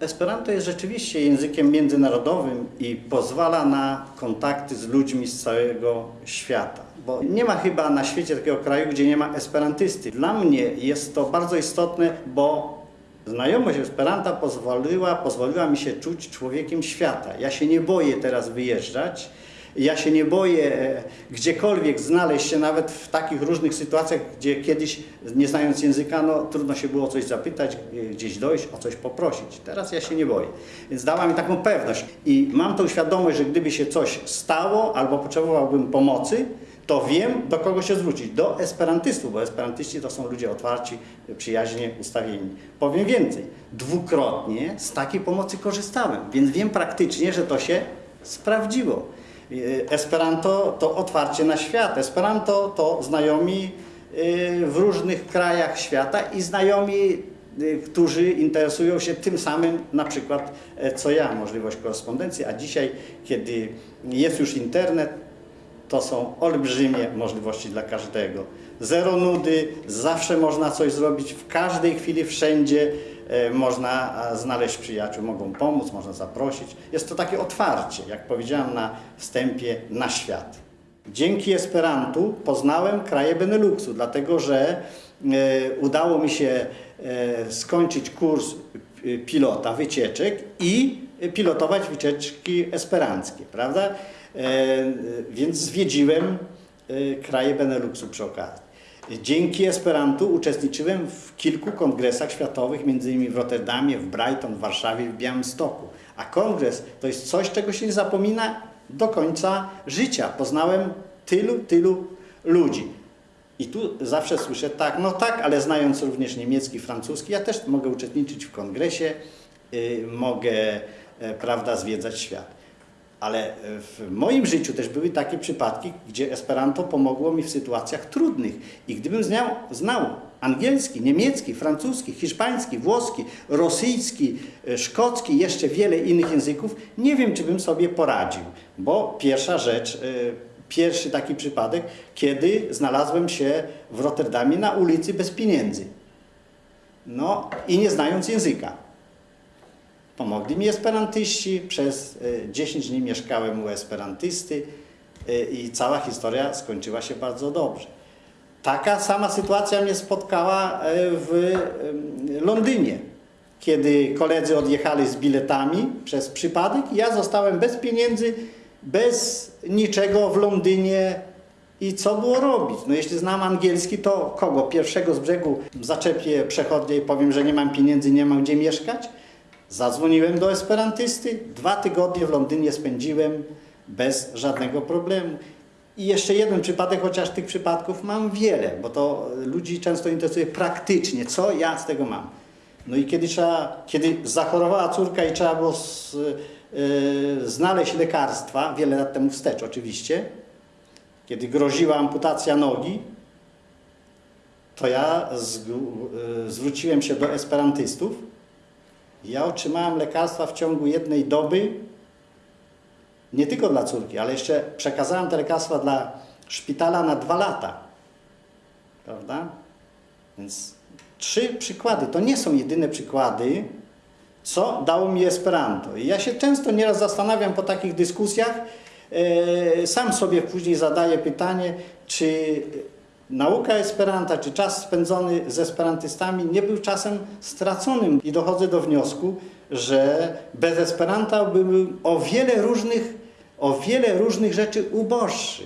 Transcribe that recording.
Esperanto jest rzeczywiście językiem międzynarodowym i pozwala na kontakty z ludźmi z całego świata. Bo nie ma chyba na świecie takiego kraju, gdzie nie ma esperantysty. Dla mnie jest to bardzo istotne, bo znajomość Esperanta pozwoliła, pozwoliła mi się czuć człowiekiem świata. Ja się nie boję teraz wyjeżdżać. Ja się nie boję e, gdziekolwiek znaleźć się, nawet w takich różnych sytuacjach, gdzie kiedyś, nie znając języka, no, trudno się było o coś zapytać, e, gdzieś dojść, o coś poprosić. Teraz ja się nie boję. Więc dała mi taką pewność. I mam tą świadomość, że gdyby się coś stało albo potrzebowałbym pomocy, to wiem, do kogo się zwrócić. Do esperantystów, bo esperantyści to są ludzie otwarci, przyjaźnie ustawieni. Powiem więcej, dwukrotnie z takiej pomocy korzystałem, więc wiem praktycznie, że to się sprawdziło. Esperanto to otwarcie na świat. Esperanto to znajomi y, w różnych krajach świata i znajomi, y, którzy interesują się tym samym, na przykład e, co ja, możliwość korespondencji, a dzisiaj, kiedy jest już internet, to są olbrzymie możliwości dla każdego. Zero nudy, zawsze można coś zrobić, w każdej chwili, wszędzie można a, znaleźć przyjaciół, mogą pomóc, można zaprosić. Jest to takie otwarcie, jak powiedziałem na wstępie, na świat. Dzięki Esperantu poznałem kraje Beneluxu, dlatego że e, udało mi się e, skończyć kurs e, pilota wycieczek i pilotować wycieczki esperanckie, prawda? E, więc zwiedziłem e, kraje Beneluxu przy okazji. Dzięki Esperantu uczestniczyłem w kilku kongresach światowych, innymi w Rotterdamie, w Brighton, w Warszawie, w Białymstoku. A kongres to jest coś, czego się nie zapomina do końca życia. Poznałem tylu, tylu ludzi. I tu zawsze słyszę tak, no tak, ale znając również niemiecki, francuski, ja też mogę uczestniczyć w kongresie, y, mogę, e, prawda, zwiedzać świat. Ale w moim życiu też były takie przypadki, gdzie Esperanto pomogło mi w sytuacjach trudnych. I gdybym znał, znał angielski, niemiecki, francuski, hiszpański, włoski, rosyjski, e, szkocki, jeszcze wiele innych języków, nie wiem, czy bym sobie poradził. Bo pierwsza rzecz, e, pierwszy taki przypadek, kiedy znalazłem się w Rotterdamie na ulicy bez pieniędzy. No i nie znając języka. Pomogli mi esperantyści, przez e, 10 dni mieszkałem u esperantysty e, i cała historia skończyła się bardzo dobrze. Taka sama sytuacja mnie spotkała e, w Londynie, kiedy koledzy odjechali z biletami przez przypadek ja zostałem bez pieniędzy, bez niczego w Londynie i co było robić? No jeśli znam angielski, to kogo? Pierwszego z brzegu zaczepię przechodnie i powiem, że nie mam pieniędzy, nie mam gdzie mieszkać? Zadzwoniłem do esperantysty, dwa tygodnie w Londynie spędziłem bez żadnego problemu. I jeszcze jeden przypadek, chociaż tych przypadków mam wiele, bo to ludzi często interesuje praktycznie, co ja z tego mam. No i kiedy, trzeba, kiedy zachorowała córka i trzeba było z, yy, znaleźć lekarstwa, wiele lat temu wstecz oczywiście, kiedy groziła amputacja nogi, to ja zgł- yy, zwróciłem się do esperantystów, ja otrzymałem lekarstwa w ciągu jednej doby, nie tylko dla córki, ale jeszcze przekazałem te lekarstwa dla szpitala na dwa lata. Prawda? Więc trzy przykłady. To nie są jedyne przykłady, co dało mi Esperanto. I ja się często nieraz zastanawiam po takich dyskusjach, e, sam sobie później zadaję pytanie, czy nauka Esperanta, czy czas spędzony z esperantystami nie był czasem straconym. I dochodzę do wniosku, że bez Esperanta byłbym o wiele różnych, o wiele różnych rzeczy uboższy.